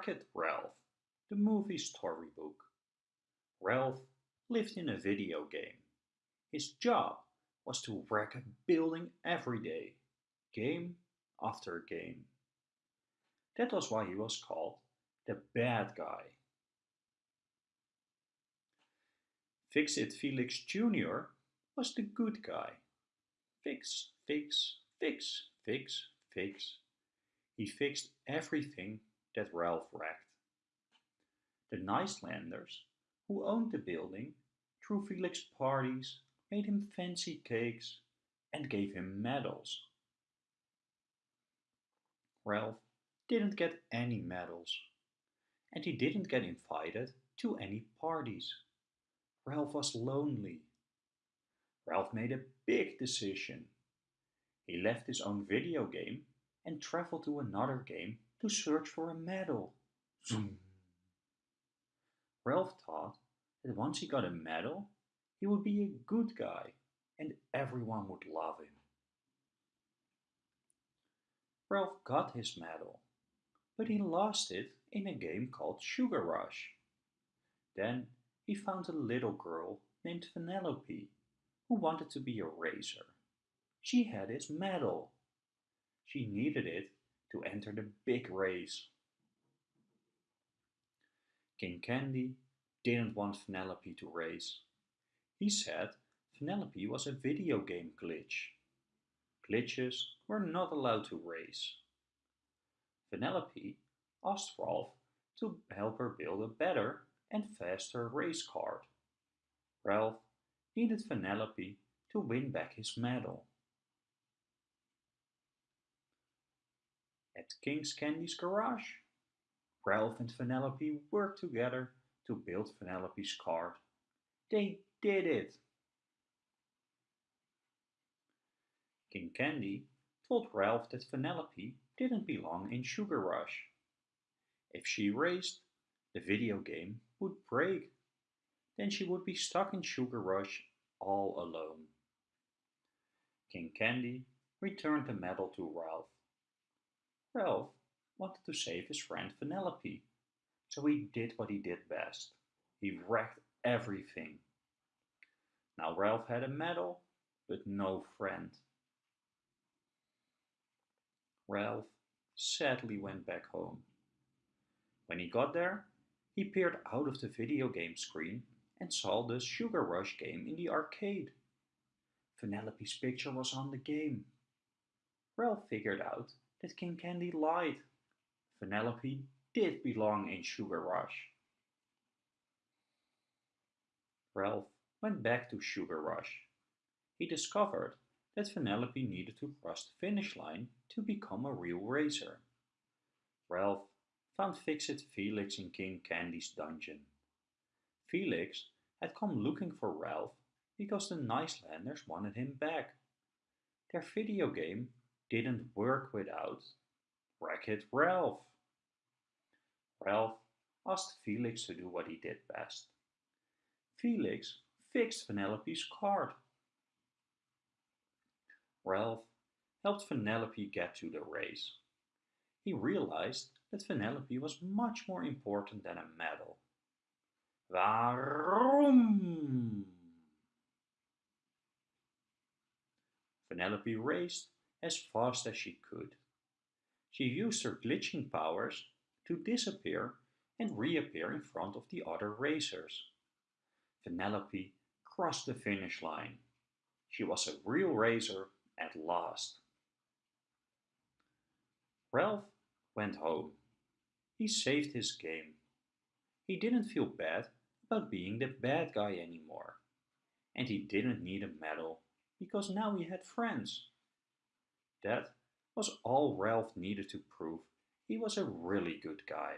Wreck-It Ralph, the movie storybook. Ralph lived in a video game. His job was to wreck a building every day, game after game. That was why he was called the bad guy. Fix-It Felix Jr. was the good guy. Fix, fix, fix, fix, fix. He fixed everything that Ralph wrecked. The Nicelanders, who owned the building, threw Felix parties, made him fancy cakes, and gave him medals. Ralph didn't get any medals, and he didn't get invited to any parties. Ralph was lonely. Ralph made a big decision. He left his own video game and traveled to another game to search for a medal. Zoom. Ralph thought that once he got a medal, he would be a good guy and everyone would love him. Ralph got his medal, but he lost it in a game called Sugar Rush. Then he found a little girl named Vanellope who wanted to be a racer. She had his medal. She needed it to enter the big race. King Candy didn't want Vanellope to race. He said Vanellope was a video game glitch. Glitches were not allowed to race. Vanellope asked Ralph to help her build a better and faster race card. Ralph needed Vanellope to win back his medal. At King's Candy's garage, Ralph and Vanellope worked together to build Vanellope's car. They did it! King Candy told Ralph that Vanellope didn't belong in Sugar Rush. If she raced, the video game would break. Then she would be stuck in Sugar Rush all alone. King Candy returned the medal to Ralph. Ralph wanted to save his friend Vanellope, so he did what he did best. He wrecked everything. Now Ralph had a medal, but no friend. Ralph sadly went back home. When he got there, he peered out of the video game screen and saw the Sugar Rush game in the arcade. Vanellope's picture was on the game. Ralph figured out that King Candy lied. Vanellope did belong in Sugar Rush. Ralph went back to Sugar Rush. He discovered that Vanellope needed to cross the finish line to become a real racer. Ralph found Fix-It Felix in King Candy's dungeon. Felix had come looking for Ralph because the Nicelanders wanted him back. Their video game didn't work without Wreck-It Ralph. Ralph asked Felix to do what he did best. Felix fixed Vanellope's card. Ralph helped Vanellope get to the race. He realized that Vanellope was much more important than a medal. Waarom? Vanellope raced as fast as she could. She used her glitching powers to disappear and reappear in front of the other racers. Vanellope crossed the finish line. She was a real racer at last. Ralph went home. He saved his game. He didn't feel bad about being the bad guy anymore. And he didn't need a medal because now he had friends. That was all Ralph needed to prove he was a really good guy.